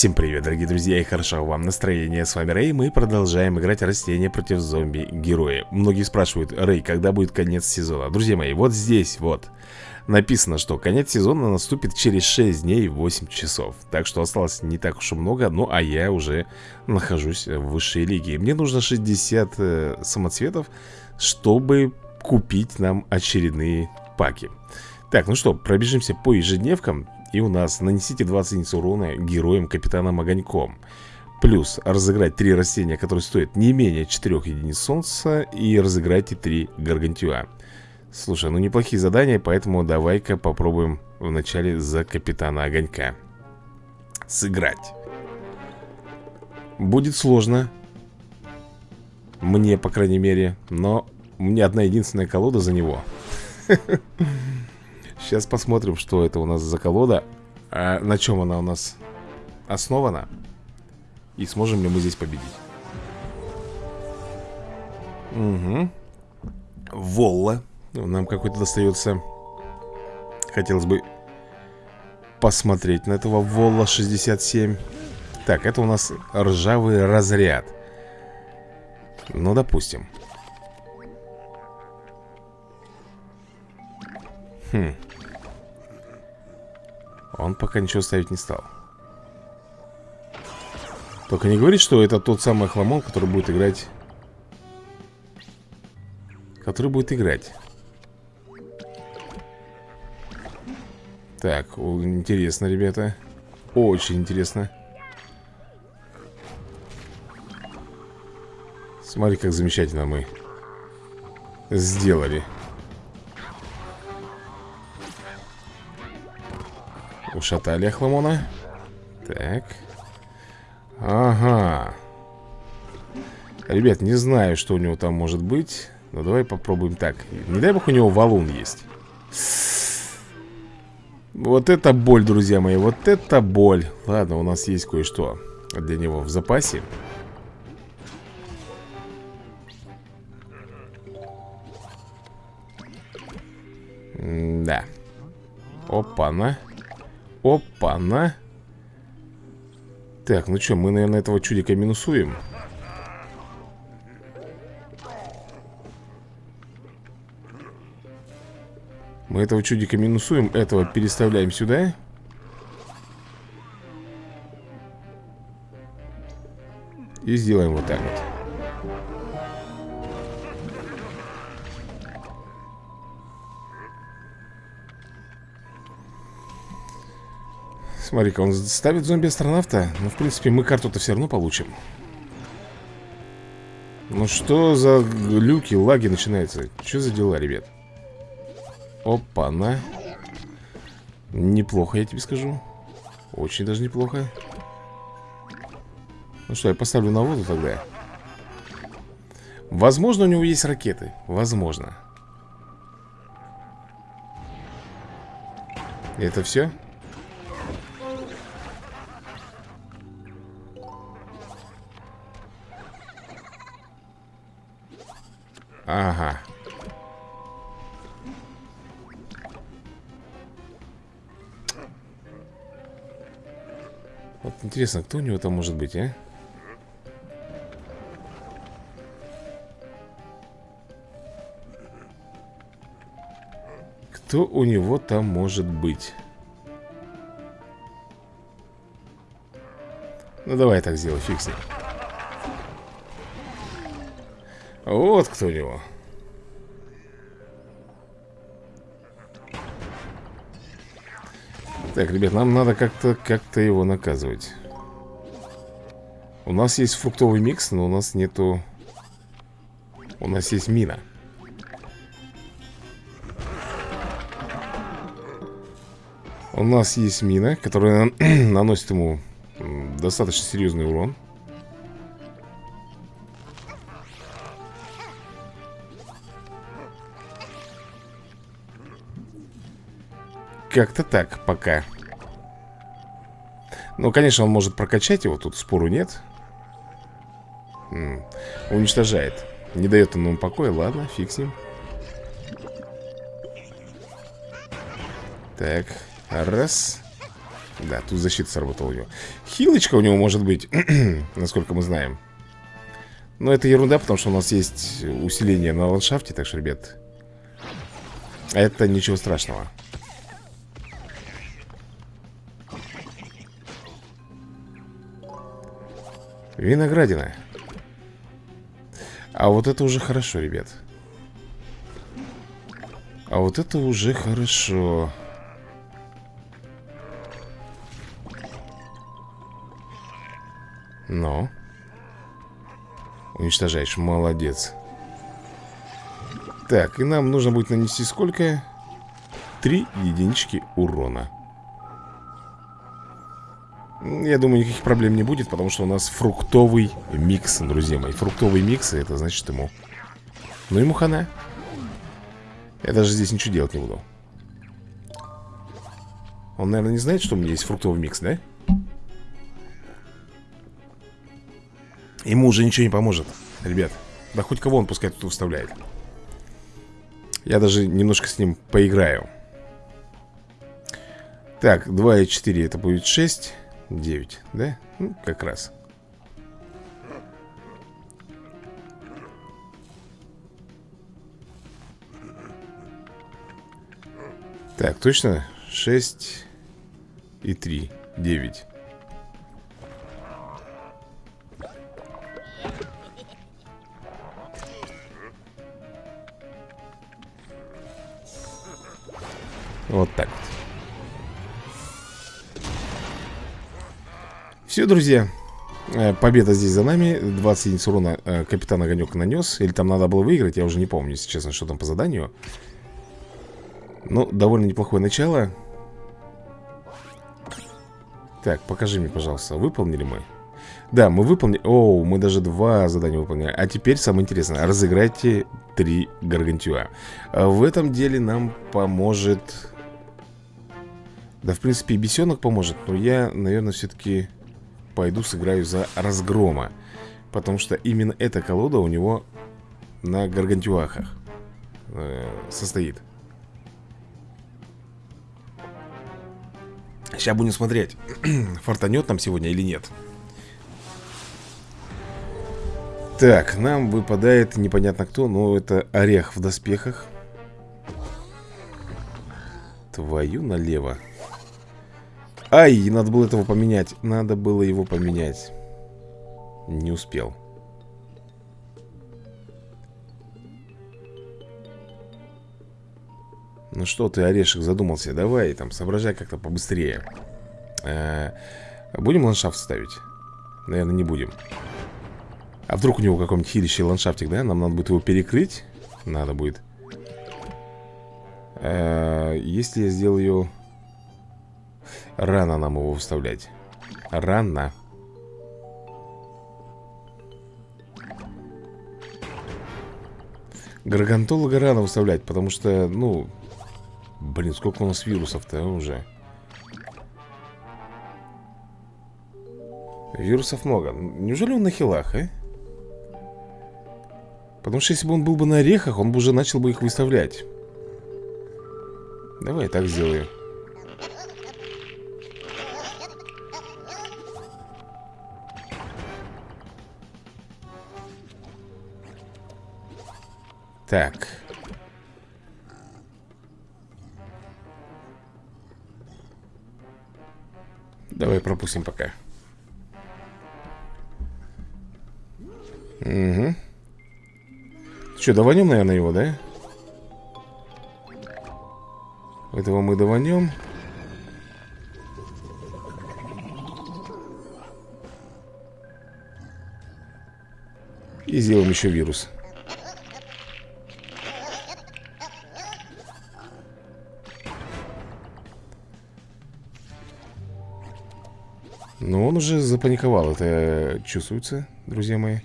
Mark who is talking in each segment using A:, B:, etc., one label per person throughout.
A: Всем привет, дорогие друзья, и хорошо вам настроение. С вами Рэй, мы продолжаем играть растения против зомби-героя. Многие спрашивают, Рэй, когда будет конец сезона? Друзья мои, вот здесь вот написано, что конец сезона наступит через 6 дней и 8 часов. Так что осталось не так уж и много, ну а я уже нахожусь в высшей лиге. Мне нужно 60 э, самоцветов, чтобы купить нам очередные паки. Так, ну что, пробежимся по ежедневкам и у нас нанесите 20 единиц урона героям капитаном Огоньком Плюс разыграть 3 растения, которые стоят не менее 4 единиц солнца И разыграйте 3 гаргантюа. Слушай, ну неплохие задания, поэтому давай-ка попробуем вначале за капитана Огонька Сыграть. Будет сложно. Мне, по крайней мере Но у меня одна единственная колода за него Сейчас посмотрим, что это у нас за колода а На чем она у нас основана И сможем ли мы здесь победить. Угу Волла. Нам какой-то достается Хотелось бы посмотреть на этого Волла 67 Так, это у нас ржавый разряд. Ну, допустим. Хм он пока ничего ставить не стал. Только не говорит, что это тот самый хламон, который будет играть. Который будет играть. Так, интересно, ребята. Очень интересно. Смотри, как замечательно мы Сделали Ушатали Ахламона Так. Ага. Ребят, не знаю, что у него там может быть Но давай попробуем так. Не дай бог у него валун есть. Вот это боль, друзья мои Вот это боль. Ладно, у нас есть кое-что для него в запасе. Да Опа-на Опа-на. Так, ну что, мы, наверное, этого чудика минусуем. Мы этого чудика минусуем, этого переставляем сюда. И сделаем вот так вот. Смотри-ка, он ставит зомби-астронавта. Ну, в принципе, мы карту-то все равно получим. Ну, что за люки, лаги начинаются? Что за дела, ребят? Опа-на Неплохо, я тебе скажу. Очень даже неплохо. Ну что, я поставлю на воду тогда. Возможно, у него есть ракеты. Возможно. Это все? Ага. Вот интересно, кто у него там может быть, а? Кто у него там может быть? Ну давай так сделай, фиг. Вот кто у него. Так, ребят, нам надо как-то как-то его наказывать. У нас есть фруктовый микс, но у нас нету... У нас есть мина. У нас есть мина, которая наносит ему достаточно серьезный урон. Как-то так пока. Ну, конечно, он может прокачать его Тут спору нет. М -м, Уничтожает. Не дает он ему покоя, ладно, фиг с ним. Так, раз. Да, тут защита сработала у него. Хилочка у него может быть Насколько мы знаем. Но это ерунда, потому что у нас есть усиление на ландшафте Так что, ребят Это ничего страшного Виноградина. А вот это уже хорошо, ребят. А вот это уже хорошо. Но. Уничтожаешь, молодец. Так, и нам нужно будет нанести сколько? Три единички урона Я думаю, никаких проблем не будет Потому что у нас фруктовый микс, друзья мои. Фруктовый микс, это значит ему Ну ему хана. Я даже здесь ничего делать не буду. Он, наверное, не знает, что у меня есть фруктовый микс, да? Ему уже ничего не поможет, ребят. Да хоть кого он пускай тут вставляет Я даже немножко с ним поиграю. Так, 2 и 4 это будет 6 9, да? Ну, как раз Так, точно? 6 и 3 9 Вот так Все, друзья. Э, победа здесь за нами. 20 единиц урона э, капитан Огонек нанес. Или там надо было выиграть, я уже не помню, если честно, что там по заданию. Ну, довольно неплохое начало. Так, покажи мне, пожалуйста, выполнили мы? Да, мы выполнили О, мы даже два задания выполнили А теперь самое интересное. Разыграйте три гаргантюа. Э, В этом деле нам поможет да, в принципе, и бесенок поможет Но я, наверное, все-таки пойду сыграю за разгрома Потому что именно эта колода у него на гаргантюахах э, состоит. Сейчас будем смотреть, фартанет нам сегодня или нет. Так, нам выпадает непонятно кто Но это орех в доспехах. Твою налево Ай, надо было этого поменять. Надо было его поменять. Не успел. Ну что ты, Орешек, задумался? Давай там, соображай как-то побыстрее. Э -э Будем ландшафт ставить? Наверное, не будем. А вдруг у него какой-нибудь хилищий ландшафтик, да? Нам надо будет его перекрыть? Надо будет. Э -э Если я сделаю Рано нам его вставлять. Рано. Гаргантолога рано выставлять Потому что, ну Блин, сколько у нас вирусов-то уже. Вирусов много. Неужели он на хилах, а? Потому что если бы он был бы на орехах Он бы уже начал бы их выставлять. Давай так сделаю Так. Давай пропустим пока. Угу. Что, даванем, наверное, его, да? Этого мы даванем. И сделаем еще вирус. Но он уже запаниковал, это чувствуется, друзья мои.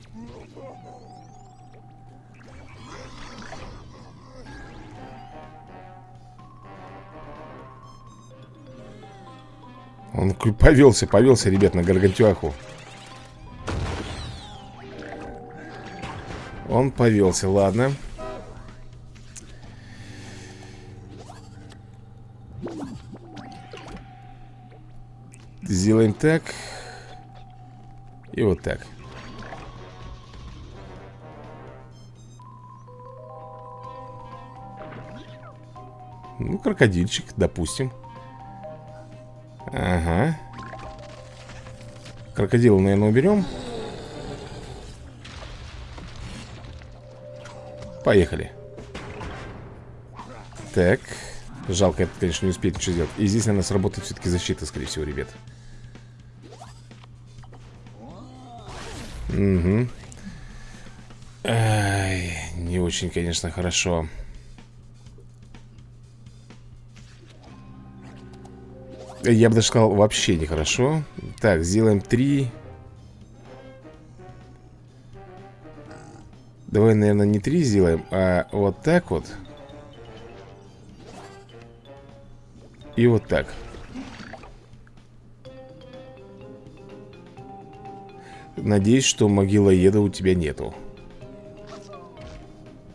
A: Он повелся, повелся, ребят, на Гаргантюаху. Он повелся, ладно. Сделаем так И вот так. Ну, крокодильчик, допустим. Ага. Крокодила, наверное, уберем. Поехали. Так. Жалко, это, конечно, не успеет ничего сделать. И здесь, наверное, сработает все-таки защита, скорее всего, ребят Угу Ай, не очень, конечно, хорошо. Я бы даже сказал, вообще нехорошо Так, сделаем три. Давай, наверное, не три сделаем, а вот так вот. И вот так Надеюсь, что могила еда у тебя нету.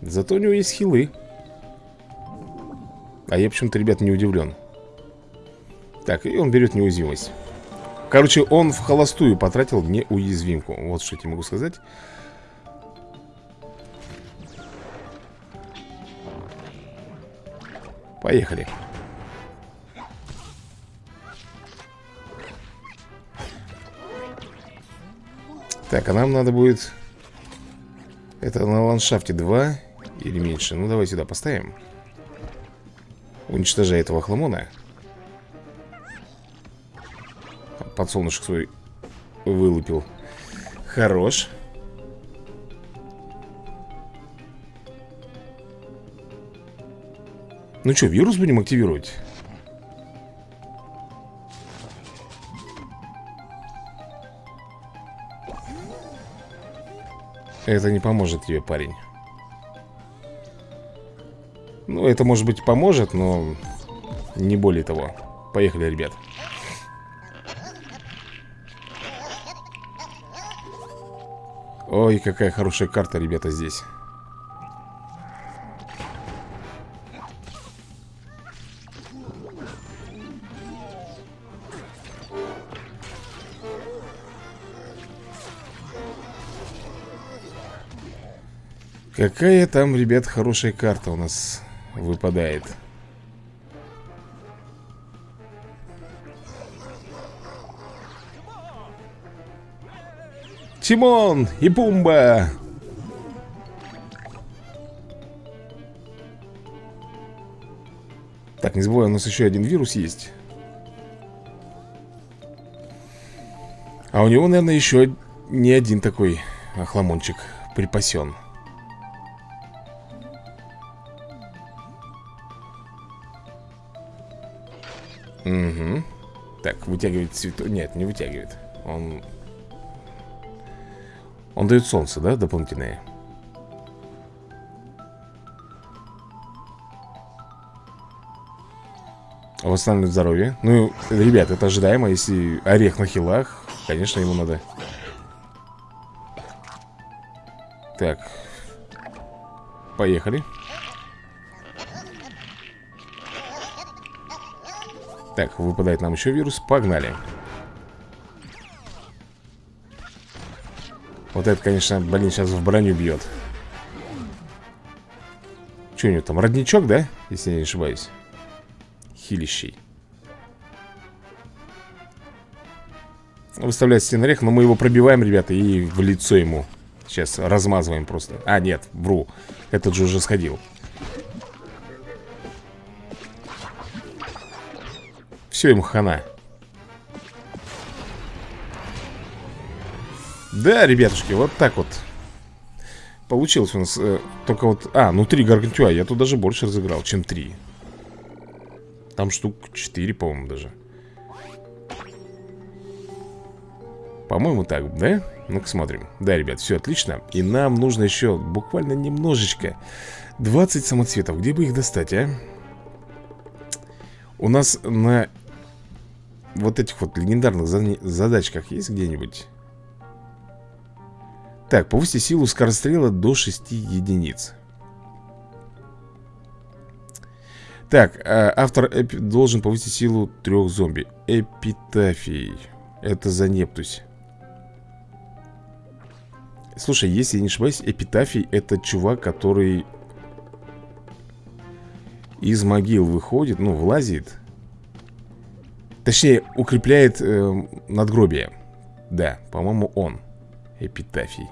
A: Зато у него есть хилы. А я почему-то, ребят, не удивлен. Так, и он берет неуязвимость. Короче, он в холостую потратил неуязвимку. Вот что я тебе могу сказать. Поехали Так, а нам надо будет Это на ландшафте 2 Или меньше? Ну давай сюда поставим. Уничтожай этого хламона. Подсолнушек свой вылупил. Хорош. Ну что, вирус будем активировать? Это не поможет тебе, парень. Ну, это, может быть, поможет, но не более того. Поехали, ребят. Ой, какая хорошая карта, ребята, здесь Какая там, ребят, хорошая карта у нас выпадает. Тимон и Пумба. Так, не забывай, у нас еще один вирус есть. А у него, наверное, еще не один такой охламончик припасен Угу. Так, вытягивает цветок. Нет, не вытягивает. Он... Он дает солнце, да, дополнительное? Восстанавливает здоровье. Ну, ребят, это ожидаемо. Если орех на хилах, конечно, ему надо... Так. Поехали. Так, выпадает нам еще вирус. Погнали. Вот это, конечно, блин, сейчас в броню бьет Что у него там, родничок, да? Если я не ошибаюсь. Хилищей Выставляет стенорех, но мы его пробиваем, ребята И в лицо ему. Сейчас размазываем просто. А, нет, вру. Этот же уже сходил Все, ему хана. Да, ребятушки, вот так вот. Получилось у нас э, Только вот, а, ну три гаргантюа Я тут даже больше разыграл, чем три. Там штук 4, по-моему, даже. По-моему, так, да? Ну-ка смотрим. Да, ребят, все отлично. И нам нужно еще буквально немножечко 20 самоцветов. Где бы их достать, а? У нас на вот этих вот легендарных задачках есть где-нибудь? Так, повысьте силу скорострела до 6 единиц. Так, а, автор эпи должен повысить силу трех зомби. Эпитафий. Это за Нептусь. Слушай, если я не ошибаюсь, Эпитафий это чувак, который из могил выходит, ну, влазит Точнее, укрепляет э, надгробие Да, по-моему, он Эпитафий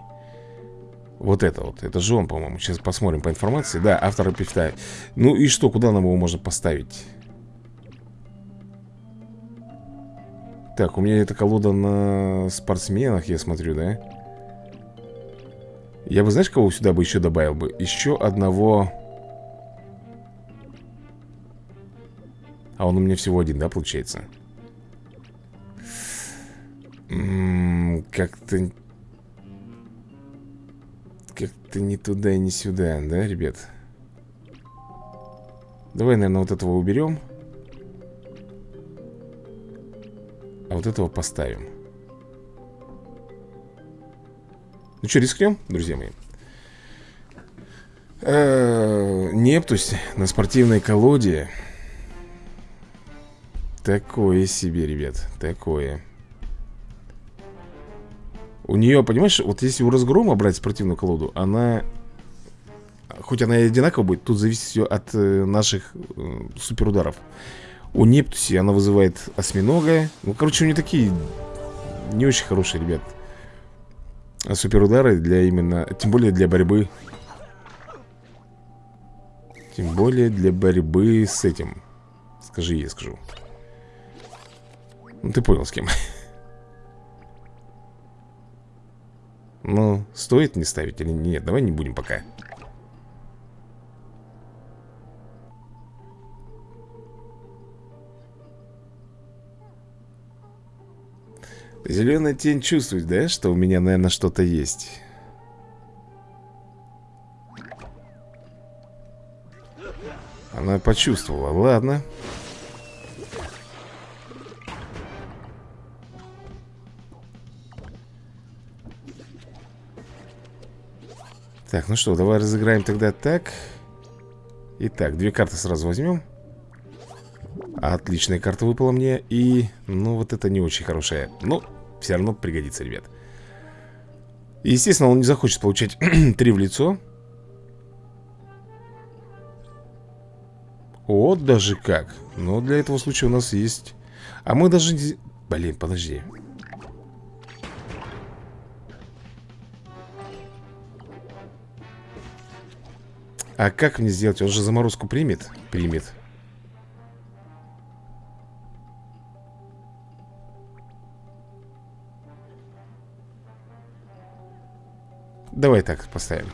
A: Вот это вот, это же он, по-моему Сейчас посмотрим по информации Да, автор эпитафий Ну и что, куда нам его можно поставить? Так, у меня эта колода на спортсменах, я смотрю, да? Я бы, знаешь, кого сюда бы еще добавил бы? Еще одного... А он у меня всего один, да, получается? Как-то... Как-то не туда и не сюда, да, ребят? Давай, наверное, вот этого уберем. А вот этого поставим. Ну что, рискнем, друзья мои? Э Нептусь на спортивной колоде. Такое себе, ребят, такое. У нее, понимаешь, вот если у разгрома брать спортивную колоду, она... Хоть она и одинаково будет, тут зависит все от э, наших э, суперударов. У Нептуси она вызывает осьминога. Ну, короче, у нее такие не очень хорошие, ребят. Суперудары для именно... Тем более для борьбы. Тем более для борьбы с этим. Скажи, я скажу. Ну, ты понял, с кем. Ну, стоит не ставить или нет? Давай не будем пока. Зеленая тень чувствует, да, что у меня, наверное, что-то есть? Она почувствовала, ладно Так, ну что, давай разыграем тогда так. Итак, две карты сразу возьмем. Отличная карта выпала мне И, ну, вот это не очень хорошая. Ну, все равно пригодится, ребят. Естественно, он не захочет получать три в лицо. Вот даже как. Но для этого случая у нас есть. А мы даже... Блин, подожди А как мне сделать? Он же заморозку примет? Примет Давай так поставим.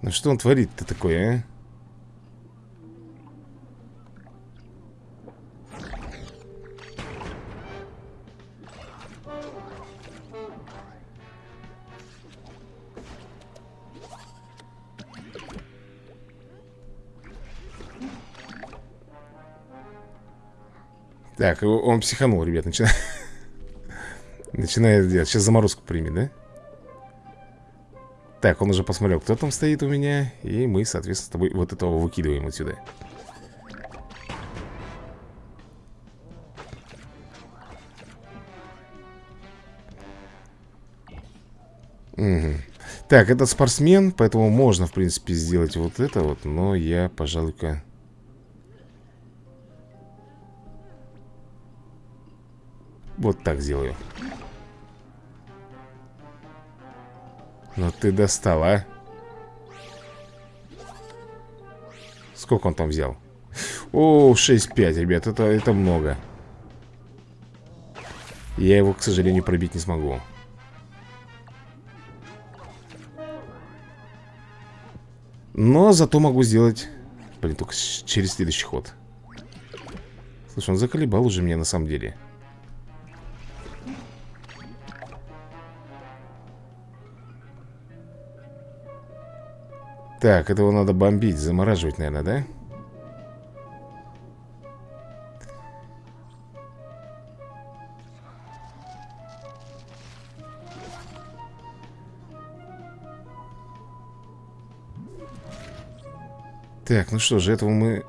A: Ну что он творит-то такое, а? Так, он психанул, ребят, начинает Начинает делать. Сейчас заморозку примет, да? Так, он уже посмотрел, кто там стоит у меня И мы, соответственно, с тобой вот этого выкидываем отсюда Угу. Так, это спортсмен, поэтому можно, в принципе, сделать вот это вот Но я, пожалуй-ка... Вот так сделаю. Ну ты достал, а? Сколько он там взял? О, 6-5, ребят, это, это много. Я его, к сожалению, пробить не смогу. Но зато могу сделать Блин, только через следующий ход. Слушай, он заколебал уже меня на самом деле Так, этого надо бомбить, замораживать, наверное, да? Так, ну что же, этого мы...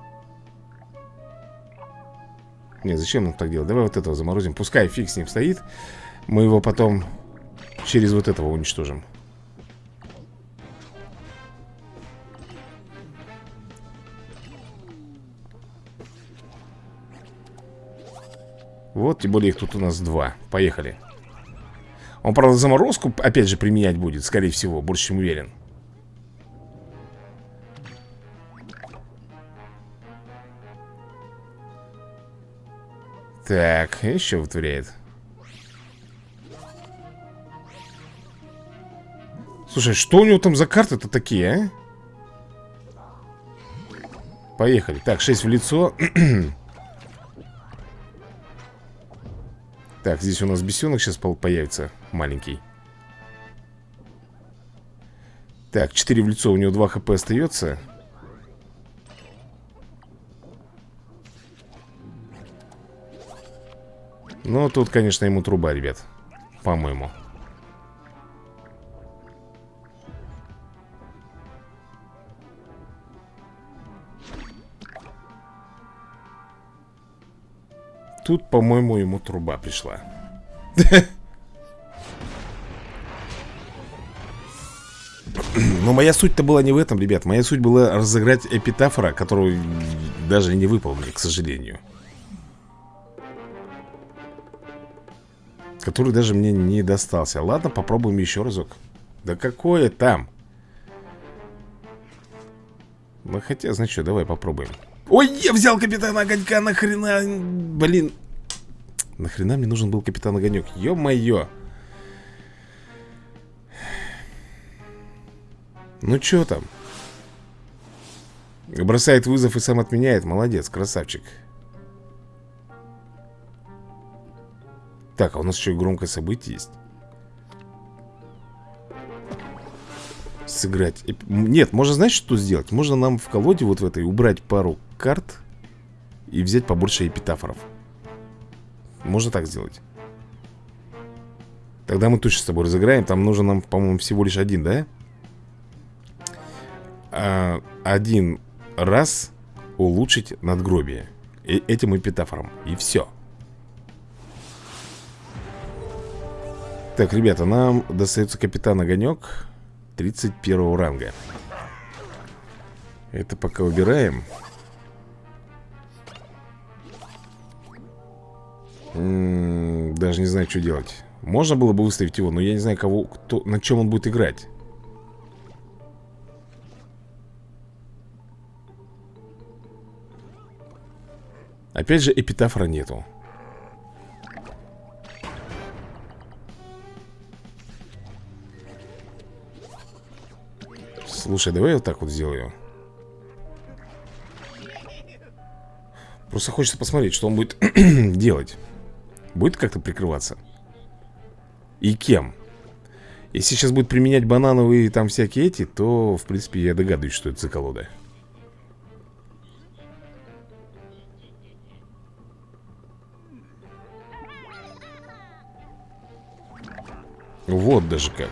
A: Не, зачем нам так делать? Давай вот этого заморозим. Пускай фиг с ним стоит. Мы его потом через вот этого уничтожим. Вот, тем более их тут у нас два. Поехали. Он, правда, заморозку опять же применять будет, скорее всего, больше чем уверен. Так, еще вытворяет. Слушай, что у него там за карты-то такие, а? Поехали. Так, 6 в лицо. Так, здесь у нас бесенок сейчас появится Маленький. Так, 4 в лицо, у него 2 хп остается Ну, тут, конечно, ему труба, ребят По-моему Тут, по-моему, ему труба пришла. Но моя суть-то была не в этом, ребят. Моя суть была разыграть эпитафора, которую даже не выполнили, к сожалению. Который даже мне не достался. Ладно, попробуем еще разок. Да какое там? Ну хотя, значит давай попробуем. Ой, я взял капитана Огонька, нахрена, блин. Нахрена мне нужен был капитан Огонек, ё-моё. Ну чё там? Бросает вызов и сам отменяет, молодец, красавчик. Так, а у нас еще громкое событие есть Сыграть Нет, можно, знаешь, что сделать? Можно нам в колоде вот в этой убрать пару карт и взять побольше эпитафоров. Можно так сделать. Тогда мы точно с тобой разыграем. Там нужно нам, по-моему, всего лишь один, да? А, один раз улучшить надгробие. И этим эпитафором. И все. Так, ребята, нам достается капитан Огонек 31 ранга. Это пока убираем. даже не знаю, что делать Можно было бы выставить его, но я не знаю, кого, кто, на чем он будет играть Опять же, эпитафора нету Слушай, давай я вот так вот сделаю Просто хочется посмотреть, что он будет делать Будет как-то прикрываться? И кем? Если сейчас будет применять банановые там всякие эти, то, в принципе, я догадываюсь, что это за колода. Вот даже как.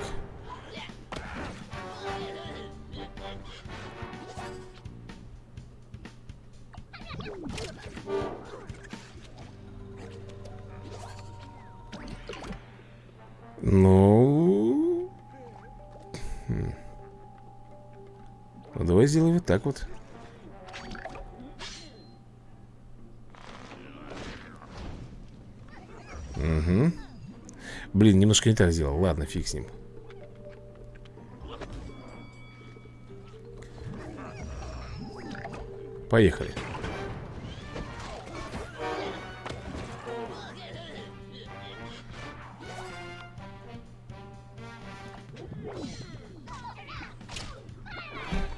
A: Ну... Хм. ну... давай сделаем вот так вот. Угу. Блин, немножко не так сделал. Ладно, фиг с ним. Поехали.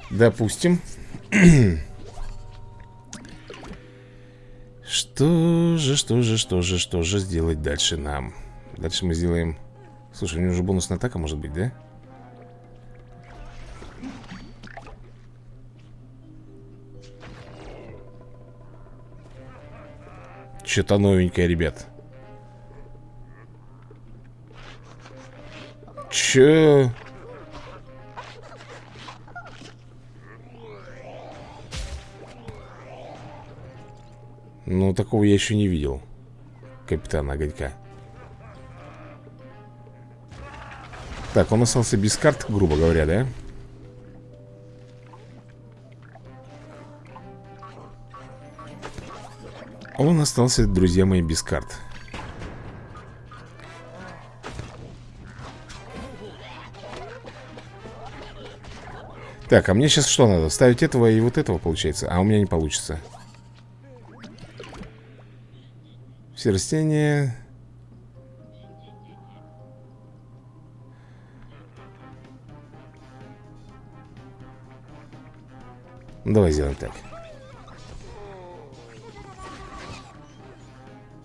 A: Допустим. Что же, что же, что же, что же сделать дальше нам? Дальше мы сделаем... Слушай, у него уже бонусная атака может быть, да? Что-то новенькое, ребят. Че? Ну, такого я еще не видел Капитана Огонька Так, он остался без карт, грубо говоря, да? Он остался, друзья мои, без карт Так, а мне сейчас что надо? Ставить этого и вот этого, получается? А у меня не получится Все растения. Давай сделаем так.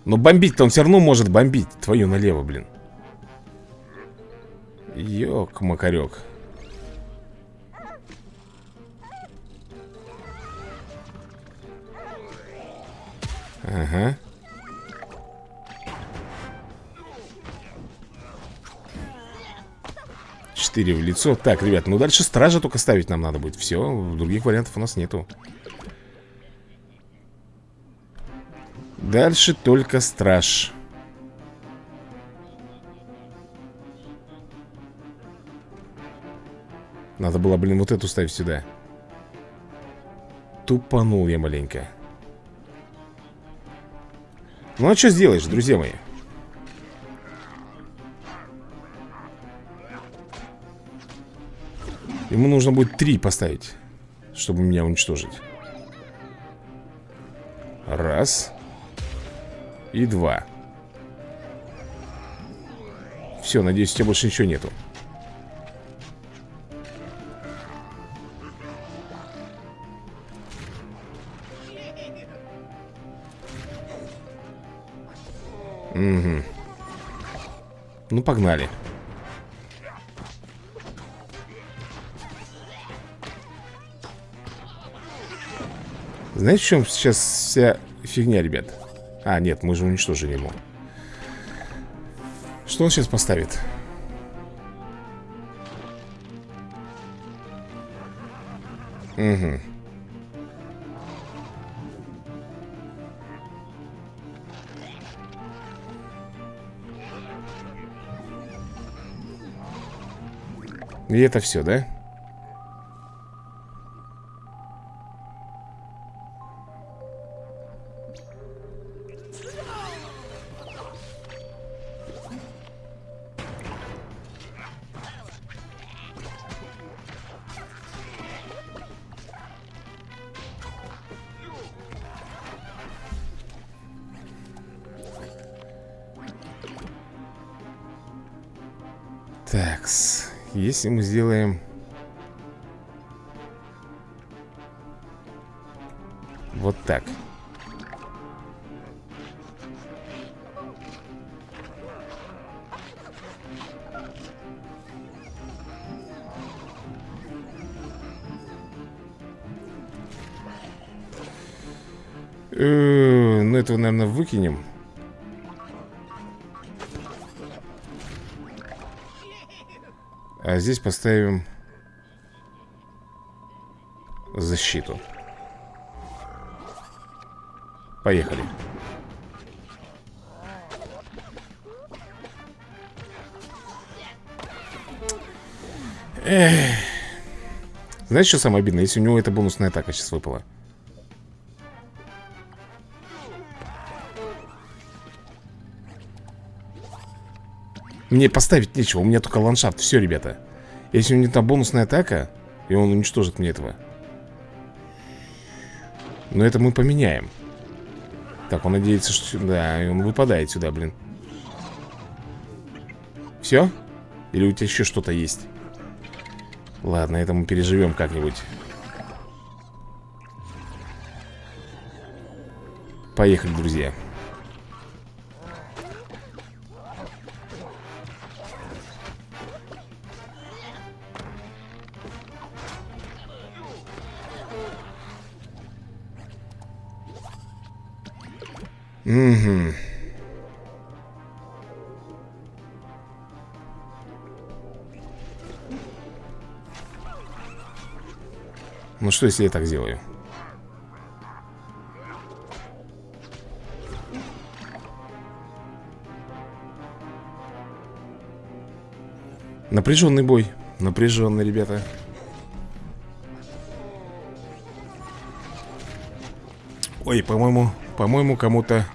A: Но бомбить-то он все равно может бомбить. Твою налево, блин. Ёк-макарёк Ага Четыре в лицо. Так, ребят, ну дальше стража только ставить нам надо будет. Все, других вариантов у нас нету. Дальше только страж. Надо было, блин, вот эту ставить сюда. Тупанул я маленько. Ну а что сделаешь, друзья мои? Ему нужно будет три поставить Чтобы меня уничтожить Раз И два Все, надеюсь, у тебя больше ничего нету Угу. Ну, погнали. Знаете, в чем сейчас вся фигня, ребят? А, нет, мы же уничтожили ему. Что он сейчас поставит? Угу. И это все, да? Такс. Если мы сделаем... Вот так. Э, ну, этого, наверное, выкинем. А здесь поставим защиту. Поехали. Эх. Знаете, что самое обидное? Если у него эта бонусная атака сейчас выпала. Мне поставить нечего, у меня только ландшафт. Все, ребята. Если у него там бонусная атака И он уничтожит мне этого. Но это мы поменяем. Так, он надеется, что... Да, он выпадает сюда, блин. Все? Или у тебя еще что-то есть? Ладно, это мы переживем как-нибудь. Поехали, друзья Угу. Ну что, если я так сделаю? Напряженный бой. Напряженный, ребята. Ой, по-моему, по-моему, кому-то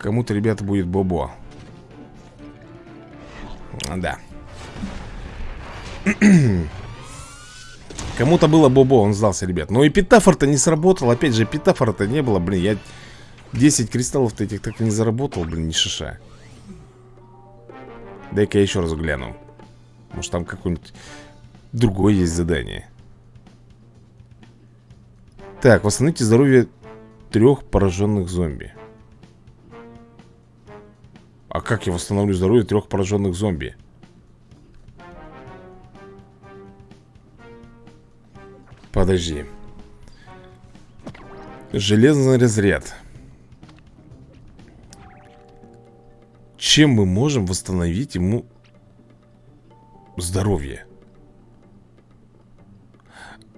A: Кому-то, ребята, будет бобо. Да. Кому-то было бобо, он сдался, ребят. Но и питафор-то не сработал. Опять же, питафора-то не было, блин. Я 10 кристаллов-то этих так и не заработал, блин, ни шиша. Дай-ка я еще раз гляну. Может там какое-нибудь другое есть задание. Так, восстановите здоровье трех пораженных зомби А как я восстановлю здоровье трех пораженных зомби? Подожди Железный разряд Чем мы можем восстановить ему здоровье?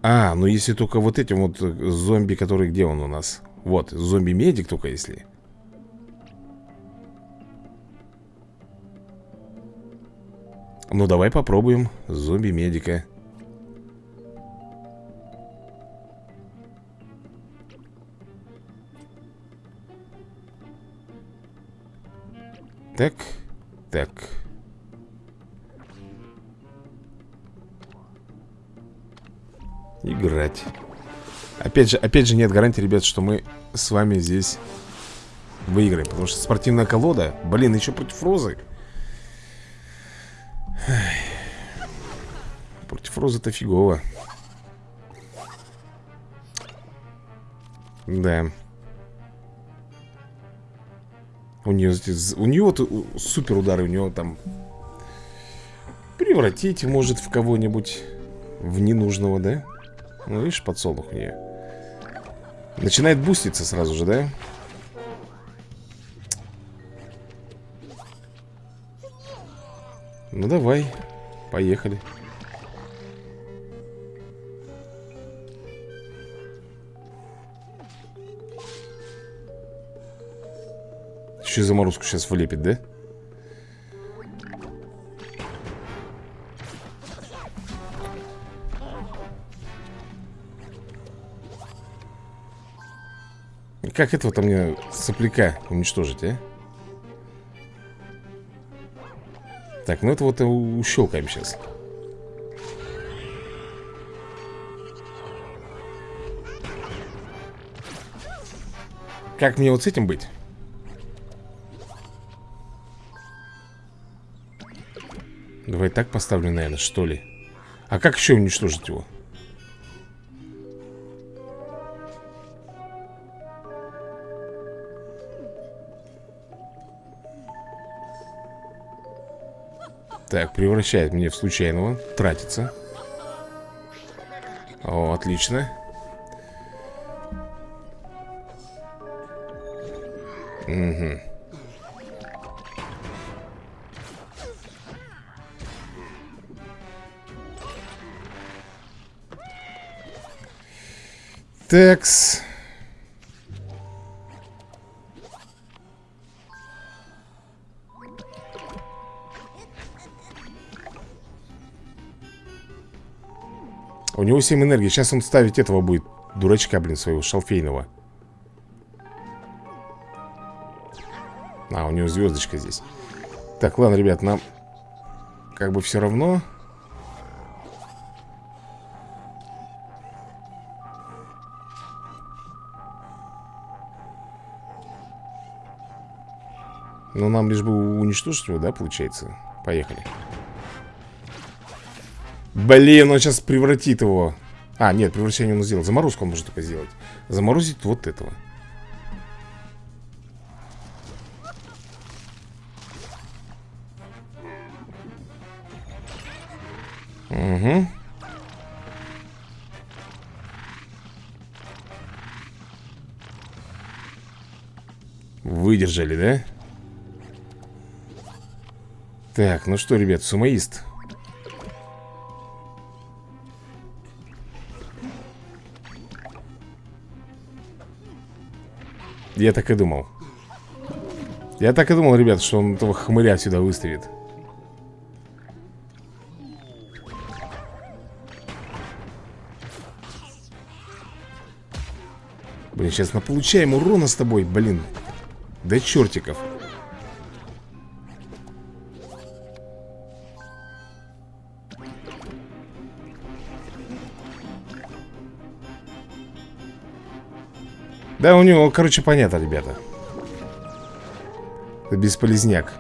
A: А, ну если только вот этим вот зомби, который где он у нас? Вот, зомби-медик только если Ну давай попробуем. Зомби-медика. Так, так. Играть. Опять же, опять же нет гарантии, ребят, что мы с вами здесь выиграем Потому что спортивная колода Блин, еще против Розы Против Розы-то фигово Да у нее, у нее вот супер удары, у нее там Превратить может в кого-нибудь В ненужного, да? Ну, видишь, подсолнух у нее Начинает буститься сразу же, да? Ну, давай Поехали Еще заморозку сейчас влепит, да? Как этого-то мне сопляка уничтожить, а? Так, ну это вот ущелкаем сейчас Как мне вот с этим быть? Давай так поставлю, наверное, что ли. А как еще уничтожить его? Так, превращает меня в случайного Тратится. О, отлично. Угу Текс. У него 7 энергии. Сейчас он ставить этого будет. Дурачка, блин, своего шалфейного. А, у него звездочка здесь. Так, ладно, ребят, нам как бы все равно. Нам лишь бы уничтожить его, да, получается? Поехали. Блин, он сейчас превратит его. А, нет, превращение он сделал. Заморозку он может только сделать. Заморозить вот этого. Угу. Выдержали, да? Так, ну что, ребят, сумоист. Я так и думал. Я так и думал, ребят, что он этого хмыря сюда выставит. Блин, сейчас мы получаем урона с тобой, блин. До чертиков. Да, у него, короче, понятно, ребята. Это бесполезняк.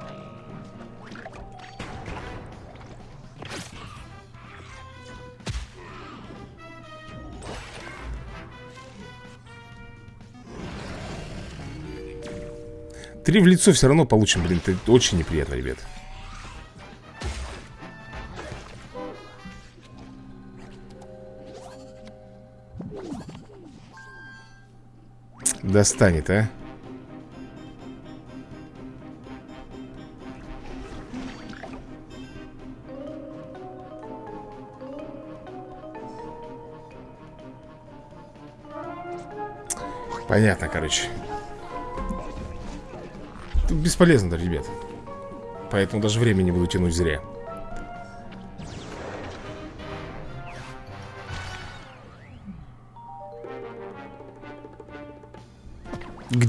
A: Три в лицо все равно получим, блин Это очень неприятно, ребят Достанет, а? Понятно, короче. Тут бесполезно, ребят Поэтому даже время не буду тянуть зря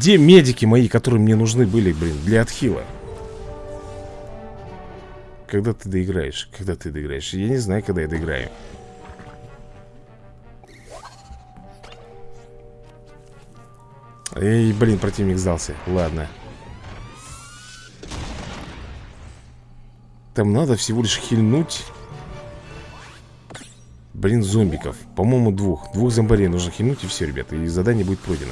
A: Где медики мои, которые мне нужны были, блин, для отхила? Когда ты доиграешь? Когда ты доиграешь? Я не знаю, когда я доиграю Эй, блин, противник сдался Ладно Там надо всего лишь хильнуть Блин, зомбиков По-моему, двух Двух зомбарей нужно хильнуть и все, ребята И задание будет пройдено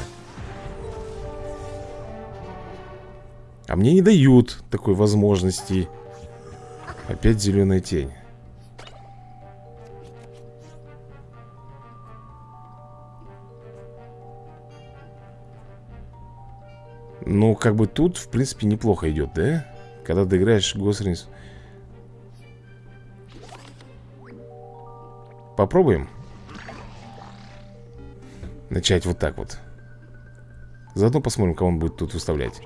A: мне не дают такой возможности. Опять зеленая тень. Ну, как бы тут, в принципе, неплохо идет, да? Когда доиграешь Госринс Попробуем. Начать вот так вот. Заодно посмотрим, кого он будет тут выставлять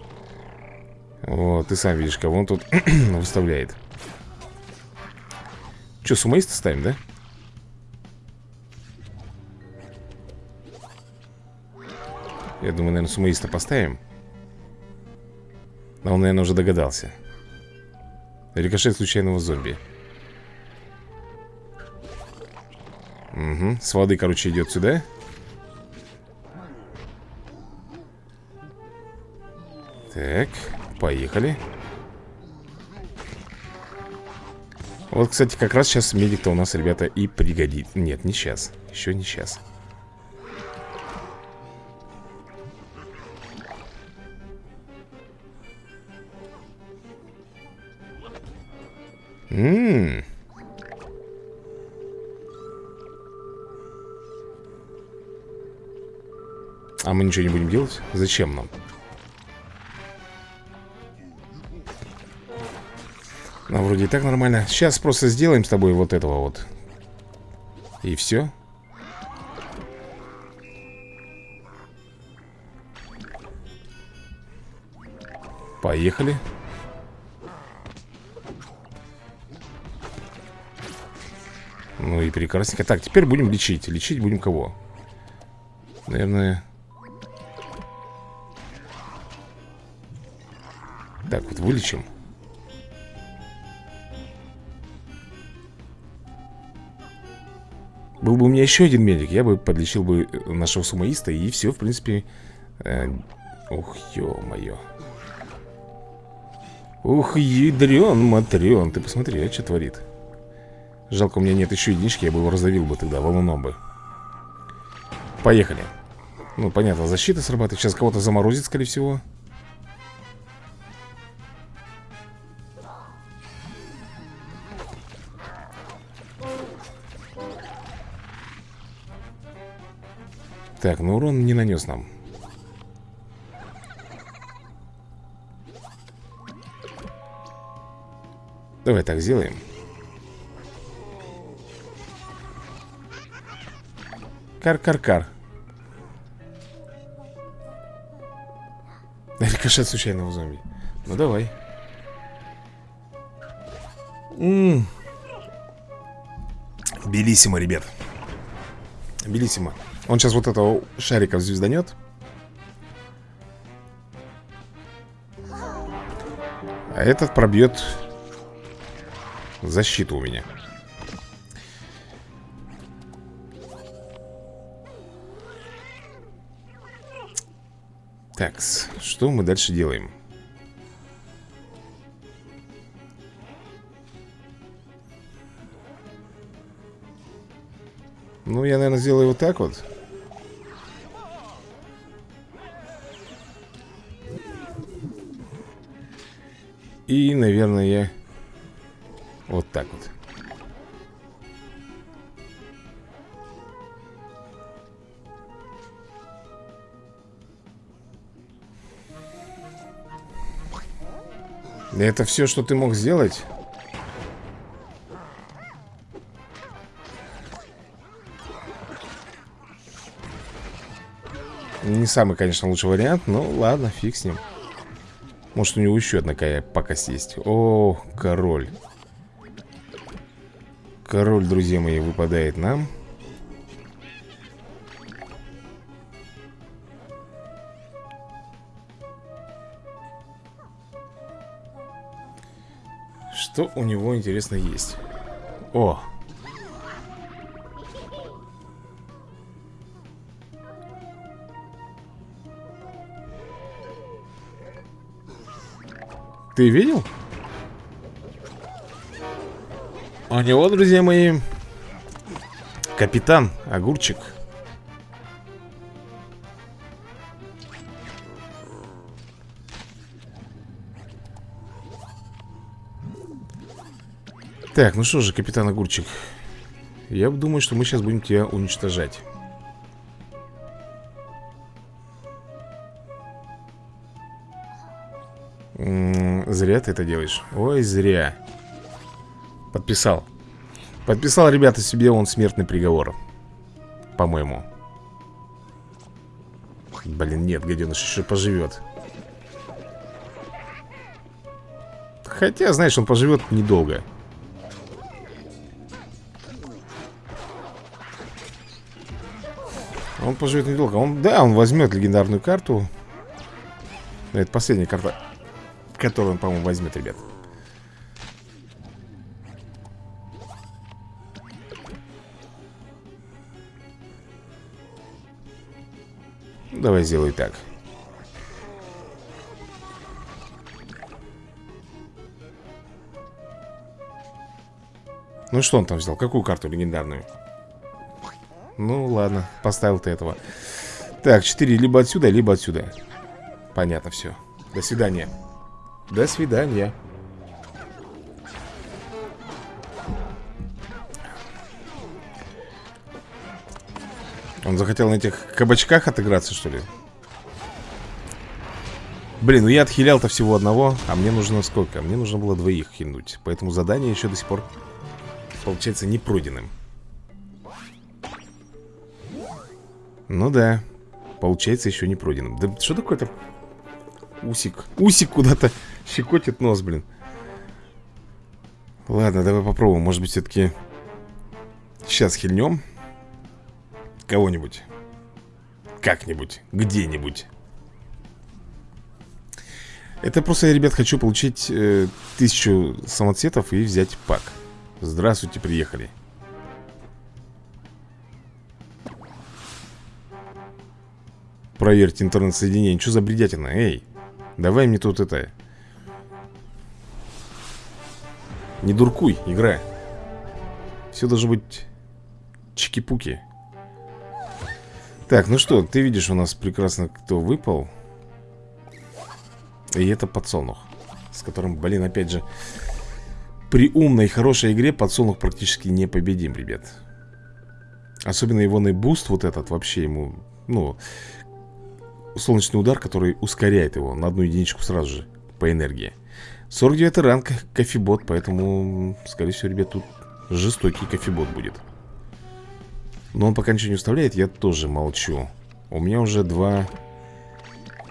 A: Вот, ты сам видишь, кого он тут выставляет. Че, сумоиста ставим, да? Я думаю, наверное, сумоиста поставим. Но он, наверное, уже догадался. Рикошет случайного зомби. Угу, с воды, короче, идет сюда. Так, поехали. Вот, кстати, как раз сейчас медик-то у нас, ребята, и пригодит. Нет, не сейчас, еще не сейчас. Ммм А мы ничего не будем делать? Зачем нам? Ну, вроде и так нормально. Сейчас просто сделаем с тобой вот этого вот. И все Поехали. Ну и прекрасненько. Так, теперь будем лечить. Лечить будем кого? Наверное. Так, вот вылечим Был бы у меня еще один медик Я бы подлечил бы нашего сумоиста И все, в принципе э, Ух, ё-моё. Ух, ядрен, матрен Ты посмотри, а что творит? Жалко, у меня нет еще единички Я бы его раздавил бы тогда, валуном бы. Поехали. Ну, понятно, защита срабатывает Сейчас кого-то заморозит, скорее всего Так, ну урон не нанес нам. Давай так сделаем. Кар-кар-кар. Рикошет случайного зомби. Ну давай. Белиссимо, ребят. Белиссимо он сейчас вот этого шарика звезданет. А этот пробьет защиту у меня. Так, что мы дальше делаем? Ну, я, наверное, сделаю вот так вот. И, наверное, я вот так вот Это все, что ты мог сделать? Не самый, конечно, лучший вариант, но ладно, фиг с ним. Может, у него еще одна какая пакость есть. О, король. Король, друзья мои, выпадает нам. Что у него, интересно, есть? О! Ты видел? У него, друзья мои, капитан Огурчик. Так, ну что же, капитан Огурчик Я думаю, что мы сейчас будем тебя уничтожать Зря ты это делаешь. Ой, зря. Подписал. Подписал, ребята, себе он смертный приговор. По-моему. Блин, нет, гаденыш еще поживет Хотя, знаешь, он поживет недолго. Он поживет недолго. Он, да, он возьмет легендарную карту. Это последняя карта, которую он, по-моему, возьмет, ребят. Давай сделай так. Ну что он там взял? Какую карту легендарную? Ну, ладно, поставил ты этого Так, 4 либо отсюда, либо отсюда Понятно все До свидания До свидания Он захотел на этих кабачках отыграться, что ли? Блин, ну я отхилял-то всего одного А мне нужно сколько? Мне нужно было двоих хильнуть Поэтому задание еще до сих пор Получается не Ну да. Получается, еще не. Да что такое-то? Усик. Усик куда-то щекотит нос, блин. Ладно, давай попробуем. Может быть, все-таки сейчас хильнем кого-нибудь. Как-нибудь. Где-нибудь. Это просто я, ребят, хочу получить э, тысячу самоцветов и взять пак. Здравствуйте, приехали. Проверьте интернет-соединение. Что за бредятина? Эй, давай мне тут это... Не дуркуй, игра. Все должно быть чики-пуки. Так, ну что, ты видишь, у нас прекрасно кто выпал. И это подсолнух. С которым, блин, опять же... При умной, хорошей игре подсолнух практически непобедим, ребят. Особенно его буст вот этот вообще ему... Ну, солнечный удар, который ускоряет его на одну единичку сразу же по энергии 49 ранг кофебот, поэтому, скорее всего, ребят, тут жестокий кофебот будет. Но он пока ничего не уставляет, я тоже молчу. У меня уже два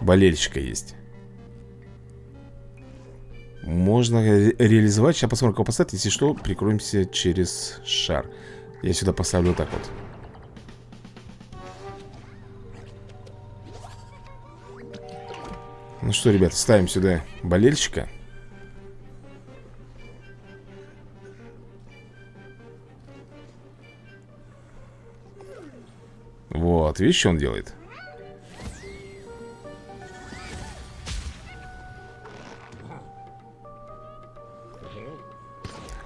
A: болельщика есть. Можно реализовать, сейчас посмотрим, кого поставить Если что, прикроемся через шар. Я сюда поставлю вот так вот. Ну что, ребят, ставим сюда болельщика Вот, видишь, что он делает?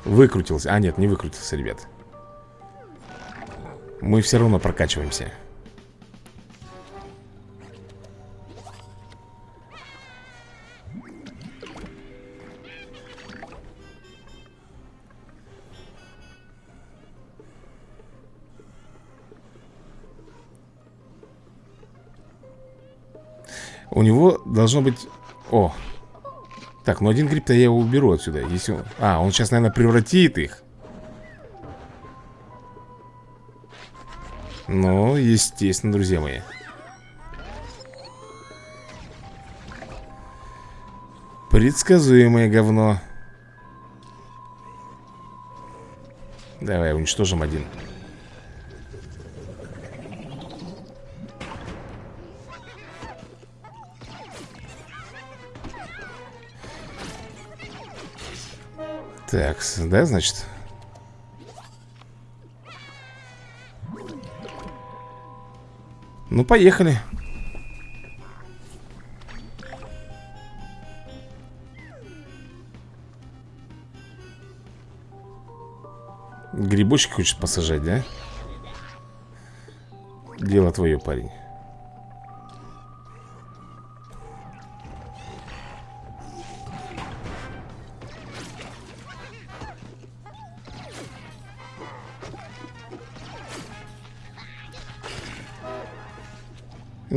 A: Выкрутился. А, нет, не выкрутился, ребят. Мы все равно прокачиваемся. У него должно быть... О! Так, ну один гриб-то я его уберу отсюда если он... А, он сейчас, наверное, превратит их. Ну, естественно, друзья мои. Предсказуемое говно. Давай уничтожим один Так, да, значит? Ну, поехали. Грибочки хочешь посажать, да? Дело твое, парень.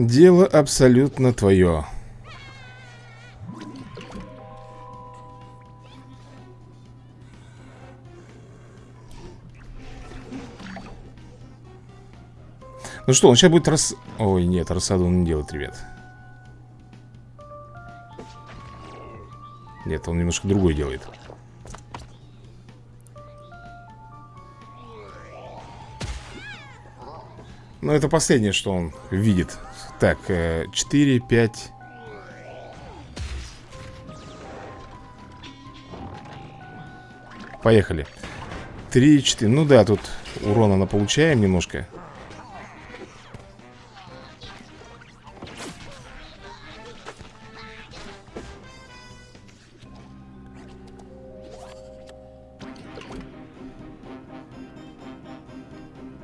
A: Дело абсолютно твое. Ну что, он сейчас будет рас... Ой, нет, рассаду он не делает, ребят. Нет, он немножко другой делает. Но это последнее, что он видит. Так, 4, 5 Поехали. 3, 4, ну да, тут урона на получаем немножко.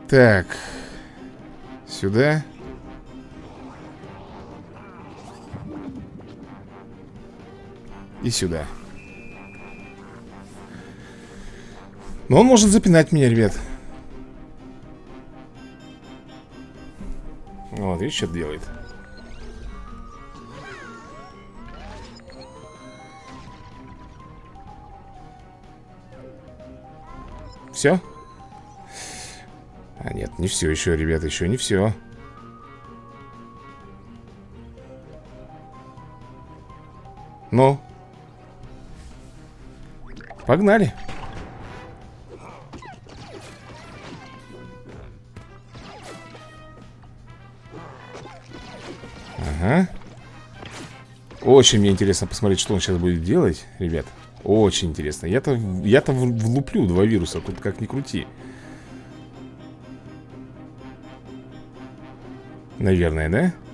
A: Так Сюда. И сюда. Но он может запинать меня, ребят. Вот, видишь, что делает. Все? А нет, не все еще, ребята, еще не все Ну? Погнали. Ага. Очень мне интересно посмотреть, что он сейчас будет делать, ребят. Очень интересно. Я-то я-то влуплю два вируса, тут как ни крути. Наверное, да?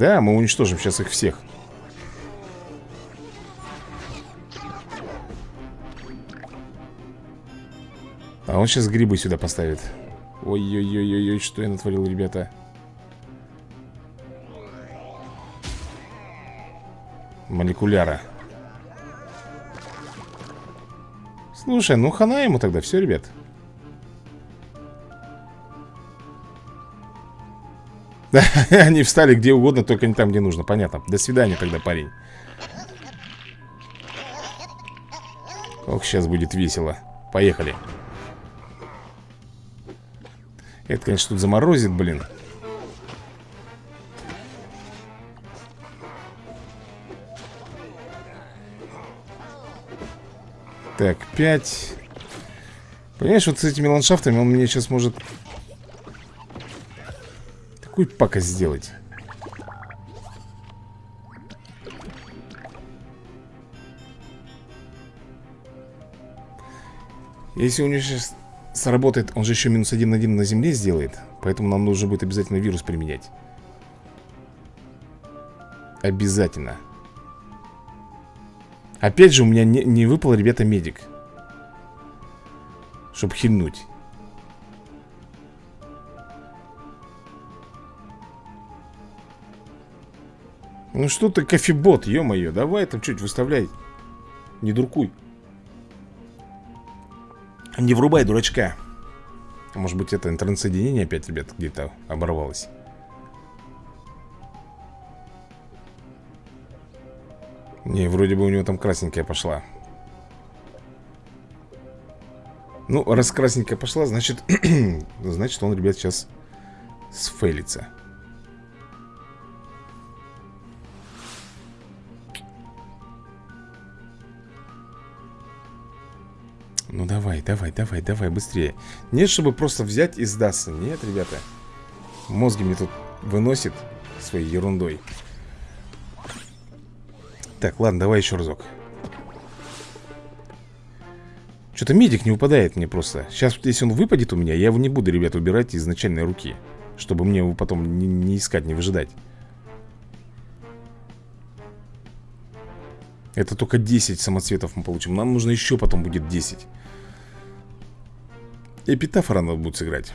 A: Да, мы уничтожим сейчас их всех. А он сейчас грибы сюда поставит. Ой-ой-ой-ой, что я натворил, ребята? Молекуляра. Слушай, ну хана ему тогда, все, ребят Они встали где угодно, только не там, где нужно. Понятно, до свидания тогда, парень. Ох, сейчас будет весело. Поехали. Это, конечно, тут заморозит, блин. Так, пять. Понимаешь, вот с этими ландшафтами он мне сейчас может Какую пакость сделать? Если у него сейчас сработает, он же еще минус один на один на земле сделает. Поэтому нам нужно будет обязательно вирус применять. Обязательно. Опять же, у меня не, не выпал, ребята, медик. Чтоб хильнуть. Ну что ты, кофебот, ё-моё, давай там чуть выставляй. Не дуркуй. Не врубай дурачка. Может быть это интернет-соединение опять, ребят, где-то оборвалось. Не, вроде бы у него там красненькая пошла. Ну, раз красненькая пошла, значит, значит он, ребят, сейчас сфейлится. Давай, давай, давай, давай, быстрее. Нет, чтобы просто взять и сдаться. Нет, ребята. Мозги мне тут выносит своей ерундой. Так, ладно, давай еще разок. Что-то медик не выпадает мне просто. Сейчас, если он выпадет у меня Я его не буду, ребята, убирать из начальной руки Чтобы мне его потом не, не искать, не выжидать. Это только 10 самоцветов мы получим. Нам нужно еще потом будет 10 Эпитафора надо будет сыграть.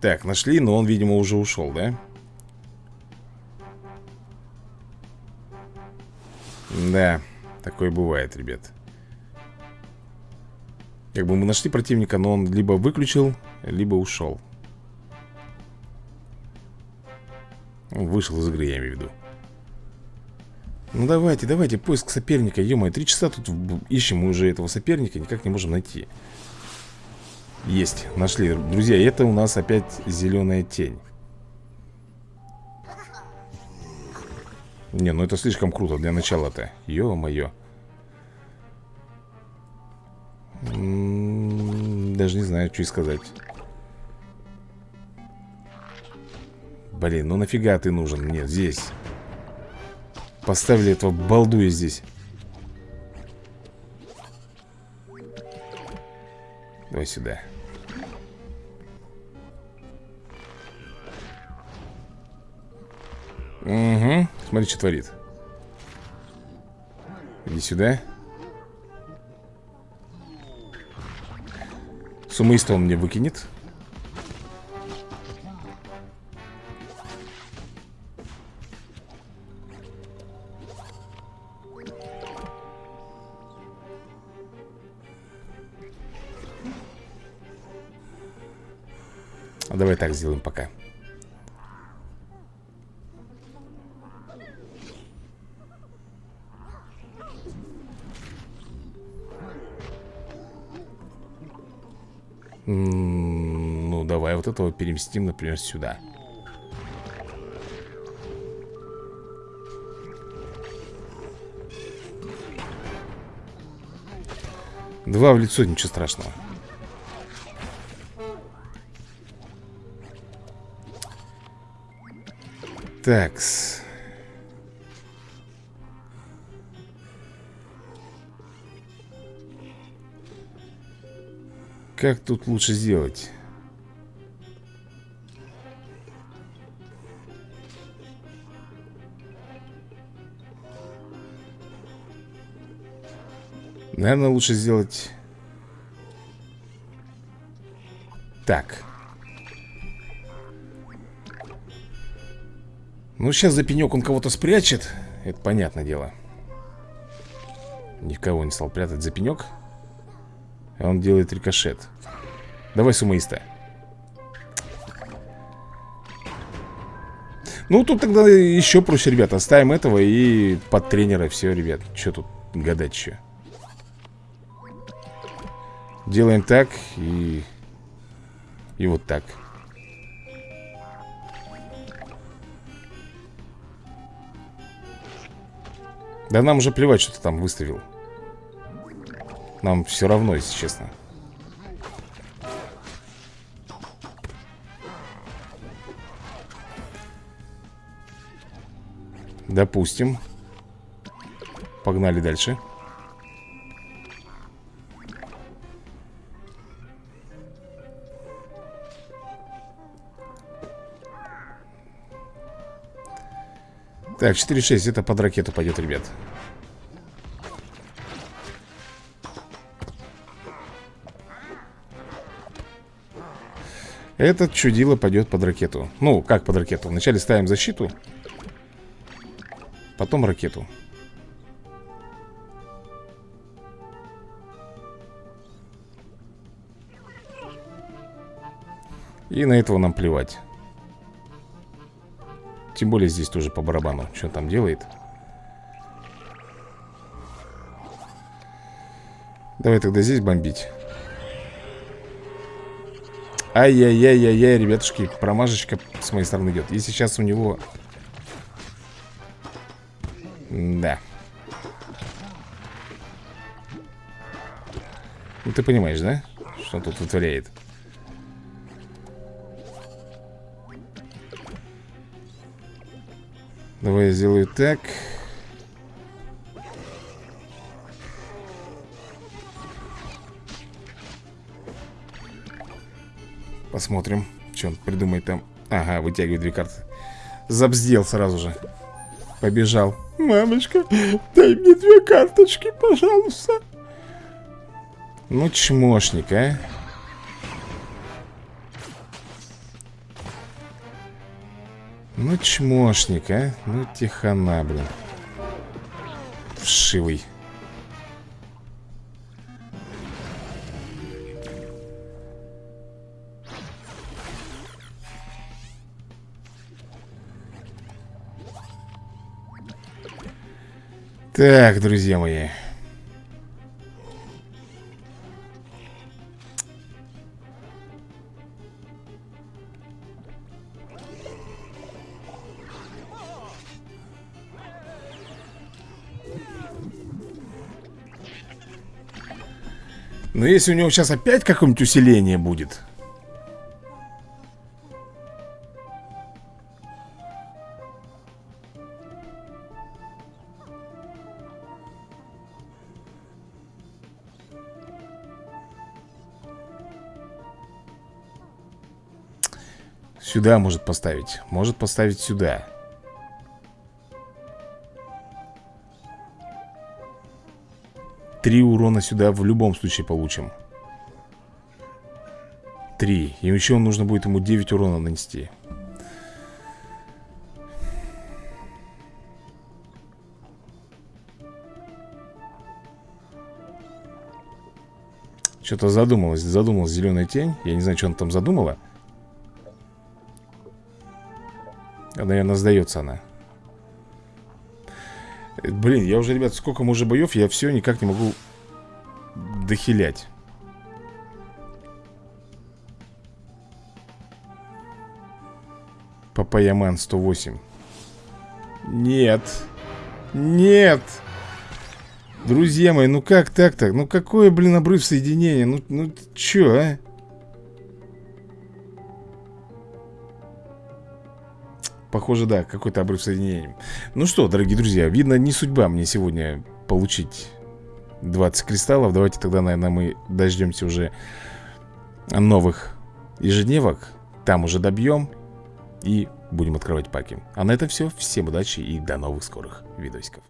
A: Так, нашли, но он, видимо, уже ушел, да? Да, такое бывает, ребят. Как бы мы нашли противника, но он либо выключил, либо ушел. Вышел из игры, я имею в виду ну давайте, давайте, поиск соперника Ё-моё, три часа тут ищем мы уже этого соперника Никак не можем найти. Есть, нашли. Друзья, это у нас опять зеленая тень. Не, ну это слишком круто для начала-то. Ё-моё. Даже не знаю, что и сказать. Блин, ну нафига ты нужен мне здесь Поставили этого балдуя здесь. Давай сюда. Угу, смотри, что творит. Иди сюда. Сумыйство он мне выкинет так сделаем пока. Ну, давай вот этого переместим, например, сюда. Два в лицо, ничего страшного. Такс. Как тут лучше сделать? Наверное, лучше сделать Так Ну, сейчас за пенек он кого-то спрячет Это понятное дело. Никого не стал прятать за пенек. Он делает рикошет. Давай сумоиста. Ну, тут тогда еще проще, ребята. Оставим этого и под тренера. Все, ребят, что тут гадать еще Делаем так и... И вот так Да нам уже плевать, что ты там выставил Нам все равно, если честно. Допустим. Погнали дальше Так, 4-6, это под ракету пойдет, ребят. Этот чудило пойдет под ракету. Ну, как под ракету? Вначале ставим защиту Потом ракету. И на этого нам плевать Тем более здесь тоже по барабану. Что там делает? Давай тогда здесь бомбить. Ай-яй-яй-яй-яй, ребятушки Промажечка с моей стороны идет. И сейчас у него Да. Ну ты понимаешь, да? Что тут вытворяет Давай я сделаю так. Посмотрим, что он придумает там. Ага, вытягивает две карты. Забздел сразу же. Побежал. Мамочка, дай мне две карточки, пожалуйста. Ну, чмошник, а. Ну, чмошник, а? Ну, тихона, блин. Вшивый. Так, друзья мои Но если у него сейчас опять какое-нибудь усиление будет. Сюда может поставить. Может поставить сюда Три урона сюда в любом случае получим. Три. И еще нужно будет ему 9 урона нанести. Что-то задумалась, задумалась зеленая тень. Я не знаю, что она там задумала. Наверное, сдается она Блин, я уже, ребят, сколько мы уже боев Я все никак не могу дохилять Папаяман 108 Нет Нет Друзья мои, ну как так-то? Ну какое, блин, обрыв соединения? Ну, ну чё, а? Похоже, да, какой-то обрыв соединения. Ну что, дорогие друзья, видно, не судьба мне сегодня получить 20 кристаллов. Давайте тогда, наверное, мы дождемся уже новых ежедневок. Там уже добьем и будем открывать паки. А на этом все, всем удачи и до новых скорых видосиков